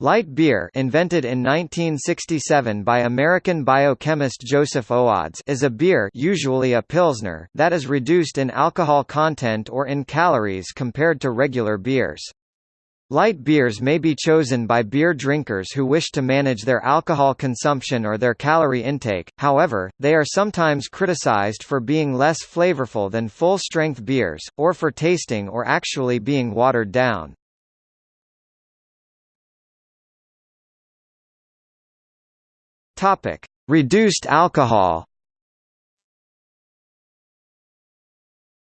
Light beer invented in 1967 by American biochemist Joseph Owades is a beer usually a pilsner that is reduced in alcohol content or in calories compared to regular beers. Light beers may be chosen by beer drinkers who wish to manage their alcohol consumption or their calorie intake, however, they are sometimes criticized for being less flavorful than full-strength beers, or for tasting or actually being watered down. Topic: Reduced alcohol.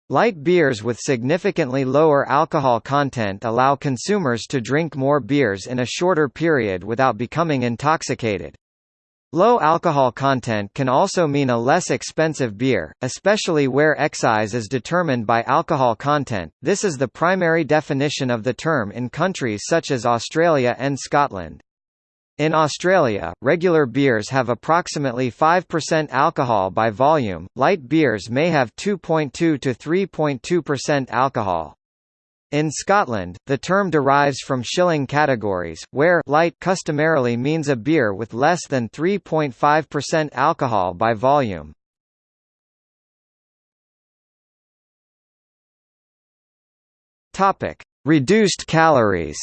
Light beers with significantly lower alcohol content allow consumers to drink more beers in a shorter period without becoming intoxicated. Low alcohol content can also mean a less expensive beer, especially where excise is determined by alcohol content. This is the primary definition of the term in countries such as Australia and Scotland. In Australia, regular beers have approximately 5% alcohol by volume, light beers may have 2.2 to 3.2% alcohol. In Scotland, the term derives from shilling categories, where light customarily means a beer with less than 3.5% alcohol by volume. Reduced calories.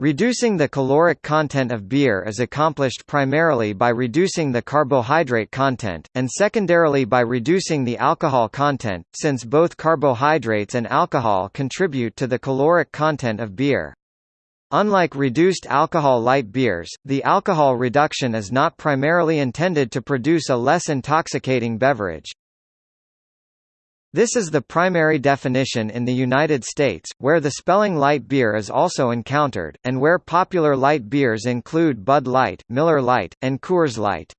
Reducing the caloric content of beer is accomplished primarily by reducing the carbohydrate content, and secondarily by reducing the alcohol content, since both carbohydrates and alcohol contribute to the caloric content of beer. Unlike reduced alcohol light beers, the alcohol reduction is not primarily intended to produce a less intoxicating beverage. This is the primary definition in the United States, where the spelling lite beer is also encountered, and where popular light beers include Bud Light, Miller Lite, and Coors Light.